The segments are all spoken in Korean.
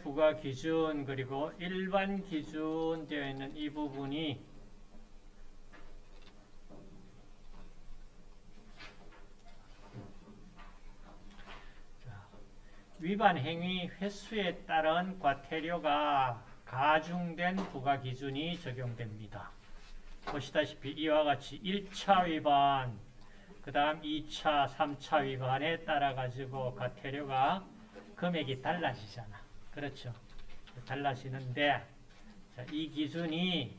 부과 기준 그리고 일반 기준 되어 있는 이 부분이 자, 위반 행위 횟수에 따른 과태료가 가중된 부과 기준이 적용됩니다. 보시다시피 이와 같이 1차 위반, 그 다음 2차, 3차 위반에 따라 가지고 과태료가 금액이 달라지잖아. 그렇죠. 달라지는데 자, 이 기준이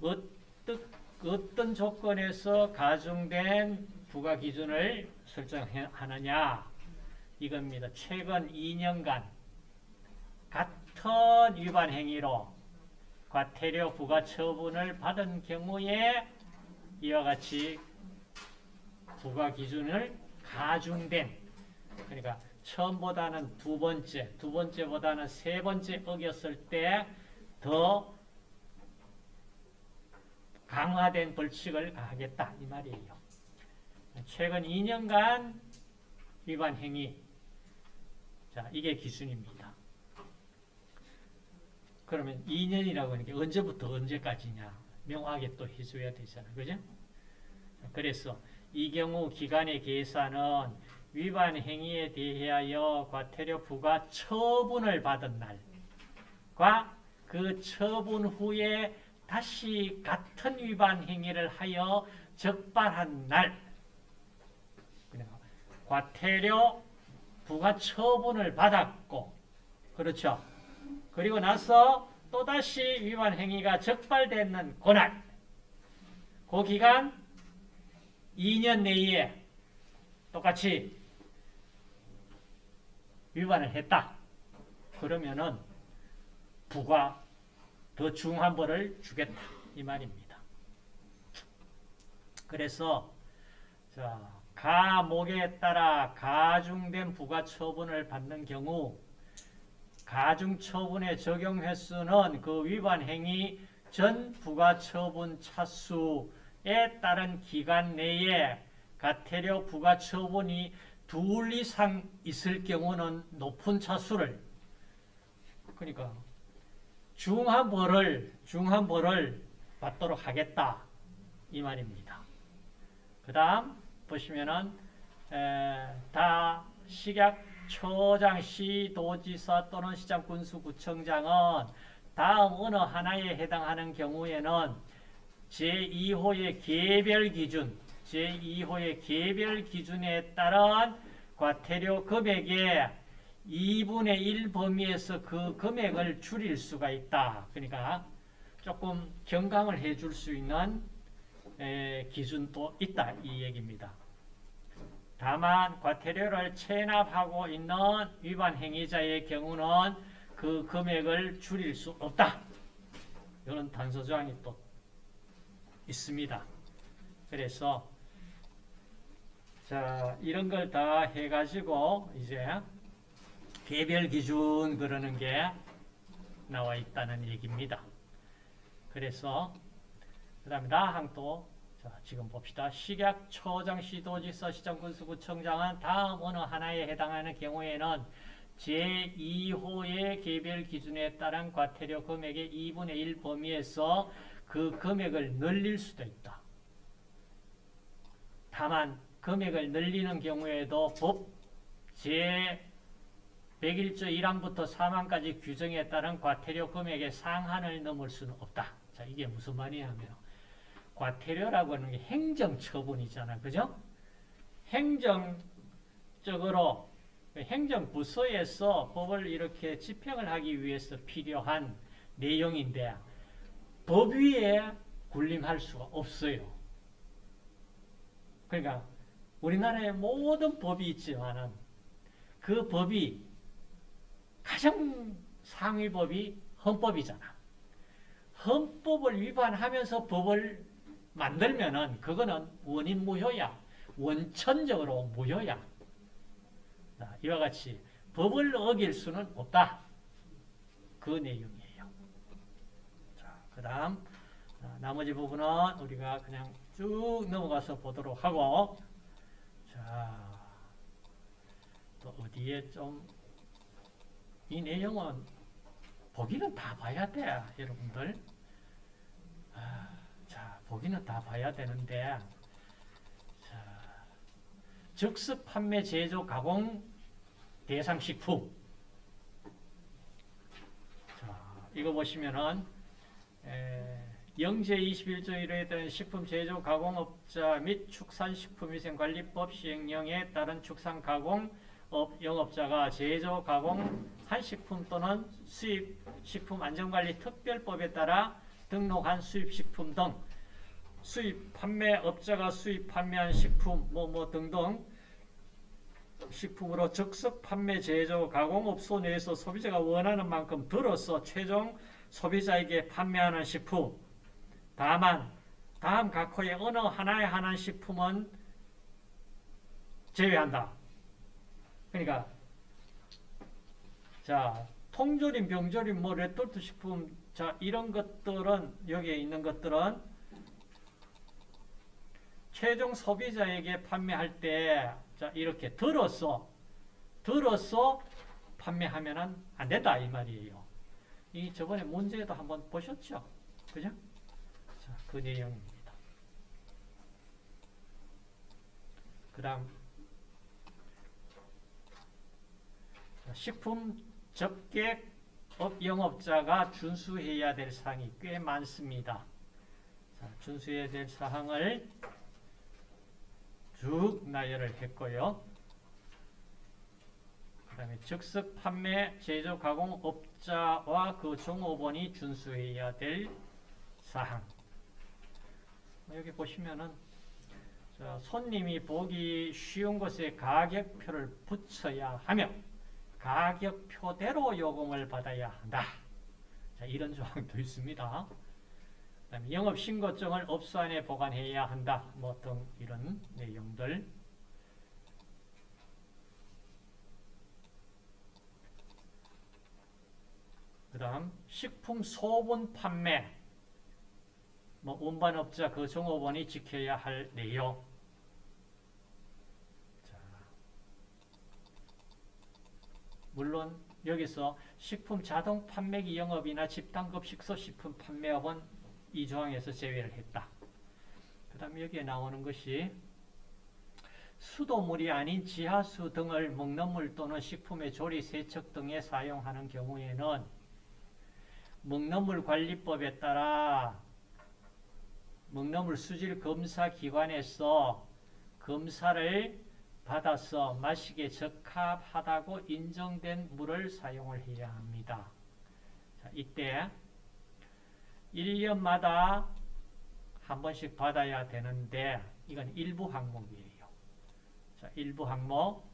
어떤, 어떤 조건에서 가중된 부과 기준을 설정하느냐 이겁니다. 최근 2년간 같은 위반 행위로 과태료 부과 처분을 받은 경우에 이와 같이 부과 기준을 가중된 그러니까 처음보다는 두 번째, 두 번째보다는 세 번째 어겼을 때 더 강화된 벌칙을 가하겠다 이 말이에요. 최근 2년간 위반 행위 자 이게 기준입니다. 그러면 2년이라고 하는 게 언제부터 언제까지냐 명확하게 또 해줘야 되잖아. 그죠? 그래서 이 경우 기간의 계산은 위반 행위에 대하여 과태료 부과 처분을 받은 날과 그 처분 후에 다시 같은 위반 행위를 하여 적발한 날 과태료 부과 처분을 받았고 그렇죠. 그리고 나서 또다시 위반 행위가 적발되는 그날 그 기간 2년 내에 똑같이 위반을 했다. 그러면은 부가 더 중한 벌을 주겠다. 이 말입니다. 그래서 자, 가목에 따라 가중된 부가 처분을 받는 경우 가중 처분의 적용 횟수는 그 위반 행위 전 부가 처분 차수에 따른 기간 내에 가태료 부가 처분이 둘 이상 있을 경우는 높은 차수를 그러니까 중한 벌을 중한 벌을 받도록 하겠다 이 말입니다. 그 다음 보시면은 에, 다 식약 초장 시 도지사 또는 시장 군수구청장은 다음 어느 하나에 해당하는 경우에는 제2호의 개별 기준 제2호의 개별 기준에 따른 과태료 금액의 2분의 1 범위에서 그 금액을 줄일 수가 있다. 그러니까 조금 경감을 해줄 수 있는 기준도 있다. 이 얘기입니다. 다만 과태료를 체납하고 있는 위반 행위자의 경우는 그 금액을 줄일 수 없다. 이런 단서조항이 또 있습니다. 그래서 자 이런 걸 다 해가지고 이제 개별 기준 그러는 게 나와 있다는 얘기입니다. 그래서 그 다음에 나항 또 자, 지금 봅시다. 식약 초장시도지사 시장군수구청장은 다음 어느 하나에 해당하는 경우에는 제2호의 개별 기준에 따른 과태료 금액의 2분의 1 범위에서 그 금액을 늘릴 수도 있다. 다만 금액을 늘리는 경우에도 법 제101조 1항부터 4항까지 규정에 따른 과태료 금액의 상한을 넘을 수는 없다. 자, 이게 무슨 말이냐면 과태료라고 하는 게 행정처분이잖아. 그죠? 행정적으로 행정부서에서 법을 이렇게 집행을 하기 위해서 필요한 내용인데 법 위에 군림할 수가 없어요. 그러니까 우리나라에 모든 법이 있지만은 그 법이 가장 상위 법이 헌법이잖아. 헌법을 위반하면서 법을 만들면은 그거는 원인 무효야. 원천적으로 무효야. 이와 같이 법을 어길 수는 없다. 그 내용이에요. 자, 그 다음 나머지 부분은 우리가 그냥 쭉 넘어가서 보도록 하고 자, 또 어디에 좀 이 내용은 보기는 다 봐야 돼, 여러분들. 아, 자, 보기는 다 봐야 되는데, 자, 즉석 판매, 제조, 가공 대상 식품. 자, 이거 보시면은, 에, 영제 21조 1호에 따른 식품 제조 가공업자 및 축산식품위생관리법 시행령에 따른 축산 가공 업 영업자가 제조 가공 한 식품 또는 수입 식품 안전관리 특별법에 따라 등록한 수입 식품 등 수입 판매업자가 수입 판매한 식품 뭐뭐 등등 식품으로 즉석 판매 제조 가공업소 내에서 소비자가 원하는 만큼 덜어서 최종 소비자에게 판매하는 식품 다만 다음 각 호의 어느 하나에 한한 식품은 제외한다. 그러니까 자 통조림, 병조림, 뭐 레토르트 식품 자 이런 것들은 여기에 있는 것들은 최종 소비자에게 판매할 때 자 이렇게 들어서 들어서 판매하면은 안 된다 이 말이에요. 이 저번에 문제도 한번 보셨죠? 그죠? 자, 그. 그 다음 식품 접객 업 영업자가 준수해야 될 사항이 꽤 많습니다. 자, 준수해야 될 사항을 쭉 나열을 했고요. 그 다음에 즉석 판매, 제조, 가공업자와 그 종업원이 준수해야 될 사항. 여기 보시면은 자, 손님이 보기 쉬운 곳에 가격표를 붙여야 하며 가격표대로 요금을 받아야 한다. 자, 이런 조항도 있습니다. 영업신고증을 업소 안에 보관해야 한다. 뭐 등 이런 내용들. 그 다음 식품 소분 판매 뭐 운반업자 그 종업원이 지켜야 할 내용 자, 물론 여기서 식품 자동 판매기 영업이나 집단급 식소 식품 판매업은 이 조항에서 제외를 했다. 그 다음 여기에 나오는 것이 수도물이 아닌 지하수 등을 먹는 물 또는 식품의 조리, 세척 등에 사용하는 경우에는 먹는 물 관리법에 따라 먹는물 수질 검사 기관에서 검사를 받아서 마시기에 적합하다고 인정된 물을 사용을 해야 합니다. 자, 이때 1년마다 한 번씩 받아야 되는데 이건 일부 항목이에요. 자, 일부 항목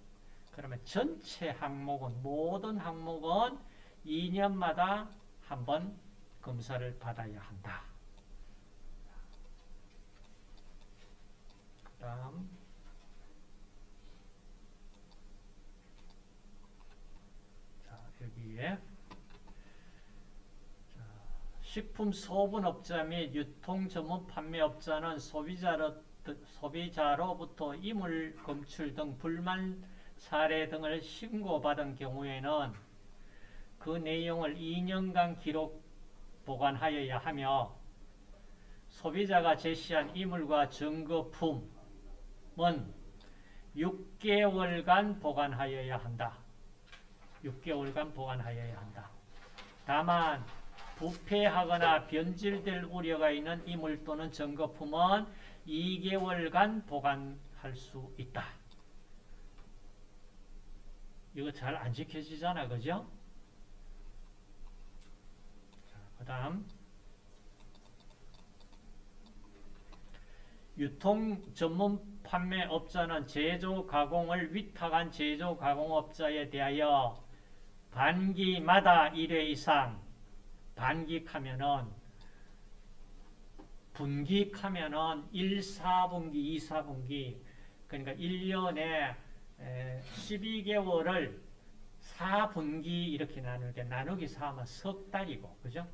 그러면 전체 항목은 모든 항목은 2년마다 한 번 검사를 받아야 한다. 그 다음. 자 여기에. 자, 식품 소분업자 및 유통 전문 판매업자는 소비자로, 소비자로부터 이물 검출 등 불만 사례 등을 신고받은 경우에는 그 내용을 2년간 기록 보관하여야 하며 소비자가 제시한 이물과 증거품 은 6개월간 보관하여야 한다. 6개월간 보관하여야 한다. 다만 부패하거나 변질될 우려가 있는 이물 또는 증거품은 2개월간 보관할 수 있다. 이거 잘 안 지켜지잖아, 그죠? 그 다음 유통 전문 판매업자는 제조 가공을 위탁한 제조 가공업자에 대하여 반기마다 1회 이상 반기하면은 분기하면은 1, 4분기, 2, 4분기 그러니까 1년에 12개월을 4분기 이렇게 나누는데 나누기 4하면 석 달이고 그죠?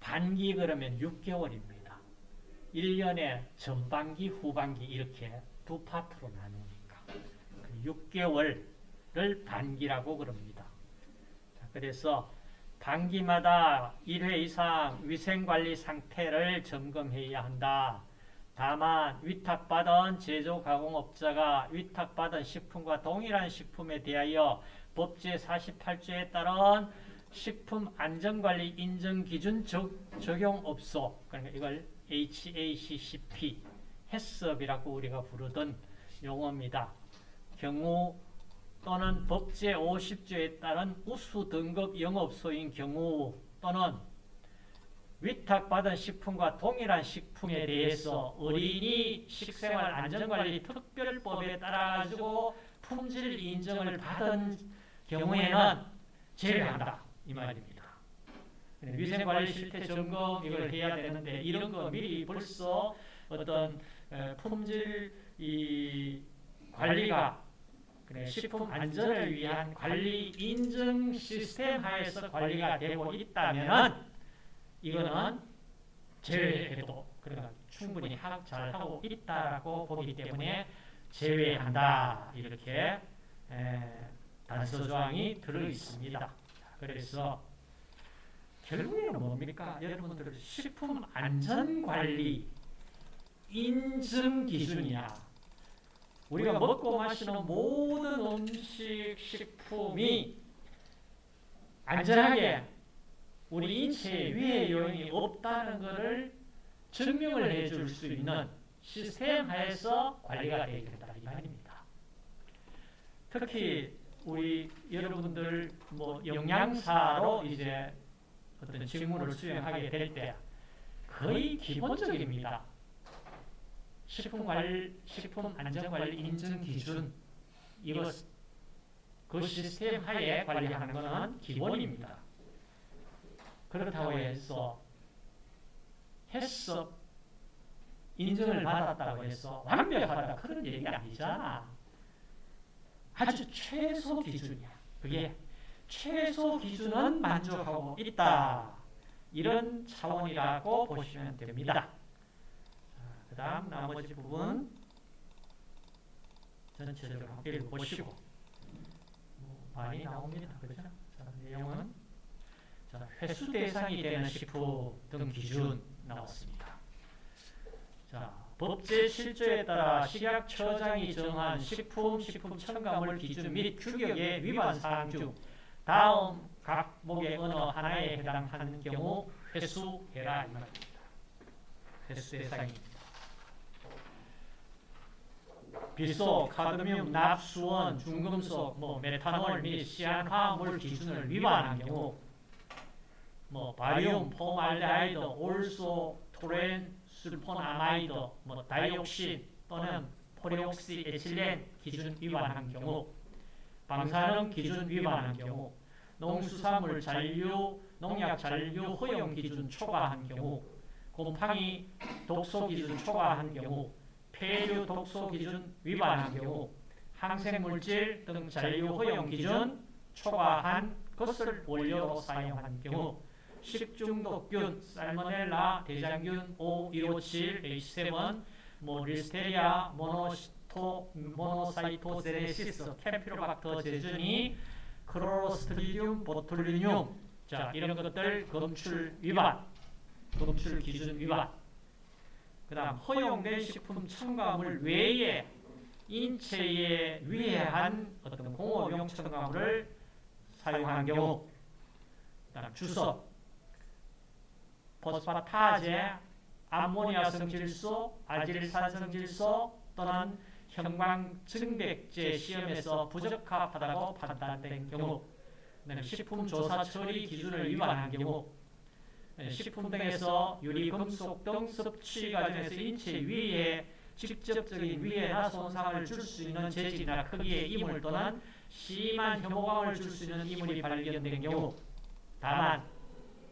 반기 그러면 6개월입니다. 1년에 전반기, 후반기 이렇게 두 파트로 나누니까 6개월을 반기라고 그럽니다. 그래서 단기마다 1회 이상 위생관리 상태를 점검해야 한다. 다만 위탁받은 제조가공업자가 위탁받은 식품과 동일한 식품에 대하여 법제 48조에 따른 식품안전관리 인증기준 적용 없소. 그러니까 이걸 HACCP, 해썹이라고 우리가 부르던 용어입니다. 경우 또는 법제 50조에 따른 우수 등급 영업소인 경우 또는 위탁받은 식품과 동일한 식품에 대해서 어린이 식생활 안전관리 특별법에 따라 가지고 품질 인정을 받은 경우에는 제외한다 이 말입니다. 위생관리 실태 점검 이걸 해야 되는데 이런 거 미리 벌써 어떤 품질 이 관리가 식품 안전을 위한 관리 인증 시스템 하에서 관리가 되고 있다면 이거는 제외해도 그러니까 충분히 잘 하고 있다라고 보기 때문에 제외한다 이렇게 단서 조항이 들어 있습니다. 그래서 결국에는 뭡니까? 여러분들 식품 안전 관리 인증 기준이야. 우리가 먹고 마시는 모든 음식, 식품이 안전하게 우리 인체에 위해 요인이 없다는 것을 증명을 해줄 수 있는 시스템 하에서 관리가 되어야 된다 이 말입니다. 특히 우리 여러분들 뭐 영양사로 이제 어떤 직무를 수행하게 될 때 거의 기본적입니다. 식품관리, 식품안전관리 인증기준 이것 그 시스템 하에 관리하는 것은 기본입니다. 그렇다고 해서 해썹 인증을 받았다고 해서 완벽하다 그런 얘기가 아니잖아. 아주 최소 기준이야. 그게 최소 기준은 만족하고 있다. 이런 차원이라고 보시면 됩니다. 그 다음 나머지 부분 전체적으로 함께 보시고 뭐 많이 나옵니다. 그죠? 자, 내용은 자, 회수 대상이 되는 식품 등 기준 나왔습니다. 자, 법제 실조에 따라 식약처장이 정한 식품, 식품 첨가물 기준 및 규격의 위반 사항 중 다음 각 목의 어느 하나에 해당하는 경우 회수해라 이 말입니다. 회수 대상입니다. 비소, 카드뮴, 납, 수은, 중금속, 뭐 메탄올 및 시안화물 기준을 위반한 경우 뭐 바륨, 포름알데하이드, 올소, 토렌, 술포나마이드, 뭐 다이옥신 또는 포리옥시 에틸렌 기준 위반한 경우 방사능 기준 위반한 경우 농수산물 잔류, 농약 잔류 허용 기준 초과한 경우 곰팡이 독소 기준 초과한 경우 패류 독소 기준 위반한 경우 항생물질 등 잔류 허용 기준 초과한 것을 원료로 사용한 경우 식중독균, 살모넬라, 대장균, O157, H7, 뭐 Listeria, monocyto, monocytogenes, Campylobacter jejuni, 크로스트리디움, 보툴리늄, 자 이런 것들 검출 위반, 검출 기준 위반. 그 다음 허용된 식품 첨가물 외에 인체에 위해한 어떤 공업용 첨가물을 사용하는 경우 그 다음 주석 포스파타제, 암모니아 성질소, 아질산 성질소 또는 형광증백제 시험에서 부적합하다고 판단된 경우 식품조사 처리 기준을 위반한 경우 식품 등에서 유리금속 등 섭취 과정에서 인체 위에 직접적인 위해나 손상을 줄 수 있는 재질이나 크기의 이물 또는 심한 혐오감을 줄 수 있는 이물이 발견된 경우 다만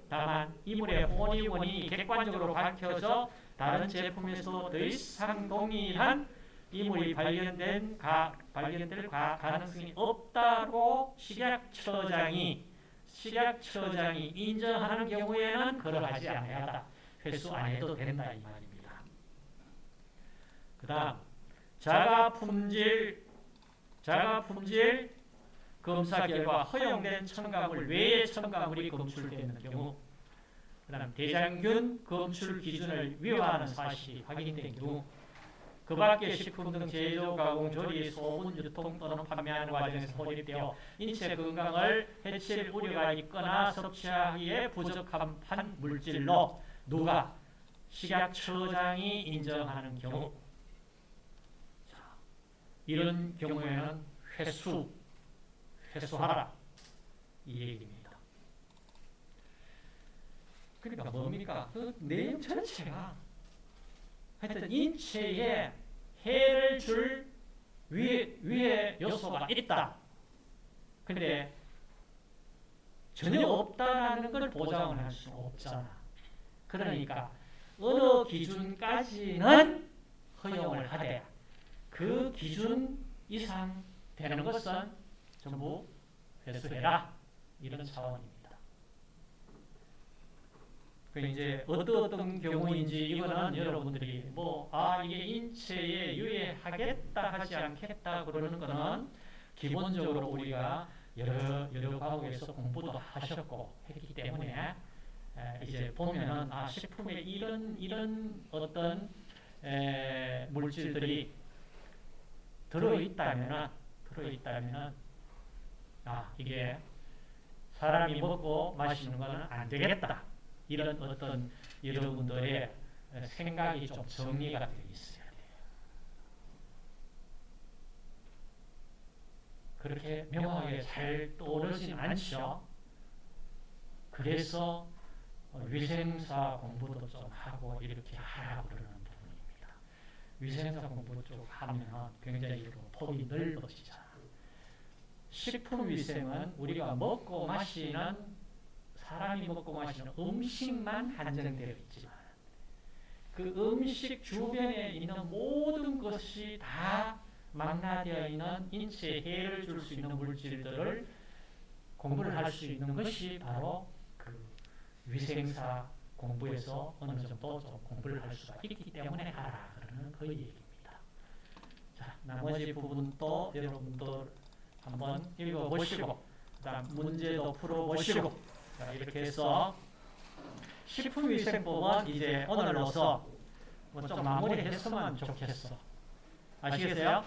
다만 이물의 혼이 원인이 객관적으로 밝혀져 다른 제품에서 더 이상 동일한 이물이 발견된 가, 발견될 가, 가능성이 없다고 식약처장이 식약처장이 인정하는 경우에는 그걸 하지 않아야 한다. 회수 안 해도 된다 이 말입니다. 그 다음 자가 품질 자가 품질 검사 결과 허용된 첨가물 외의 첨가물이 검출되는 경우 그 다음 대장균 검출 기준을 위반하는 사실이 확인된 경우 그 밖의 식품 등 제조, 가공, 조리, 소분, 유통 또는 판매하는 과정에서 혼입되어 인체 건강을 해칠 우려가 있거나 섭취하기에 부적합한 물질로 누가 식약처장이 인정하는 경우 자, 이런 경우에는 회수, 회수하라 이 얘기입니다. 그러니까 뭡니까? 그 내용 전체가 하여튼 인체에 해를 줄 위에, 위에 요소가 있다. 근데 전혀 없다라는 걸 보장을 할 수 없잖아. 그러니까 어느 기준까지는 허용을 하되 그 기준 이상 되는 것은 전부 회수해라. 이런 차원입니다. 그 이제 어떤 어떤 경우인지 이거는 여러분들이 뭐 아 이게 인체에 유해하겠다 하지 않겠다 그러는 거는 기본적으로 우리가 여러 여러 과목에서 공부도 하셨고 했기 때문에 에, 이제 보면은 아 식품에 이런 이런 어떤 에, 물질들이 들어 있다면은 들어 있다면은 아 이게 사람이 먹고 마시는 거는 안 되겠다. 이런 어떤 여러분들의 생각이 좀 정리가 되어 있어야 돼요. 그렇게 명확하게 잘 떠오르진 않죠. 그래서 위생사 공부도 좀 하고 이렇게 하라고 그러는 부분입니다. 위생사 공부 쪽 하면 굉장히 그 폭이 넓어지잖아. 식품 위생은 우리가 먹고 마시는 사람이 먹고 마시는 음식만 한정되어 있지만 그 음식 주변에 있는 모든 것이 다 망라되어 있는 인체에 해를 줄 수 있는 물질들을 공부를 할 수 있는 것이 바로 그 위생사 공부에서 어느 정도 좀 공부를 할 수가 있기 때문에 하라 그러는 그 얘기입니다. 자, 나머지 부분도 여러분들 한번 읽어보시고 그다음 문제도 풀어보시고 자, 이렇게 해서 식품위생법은 이제 오늘로서 뭐 좀 마무리했으면 좋겠어. 아시겠어요?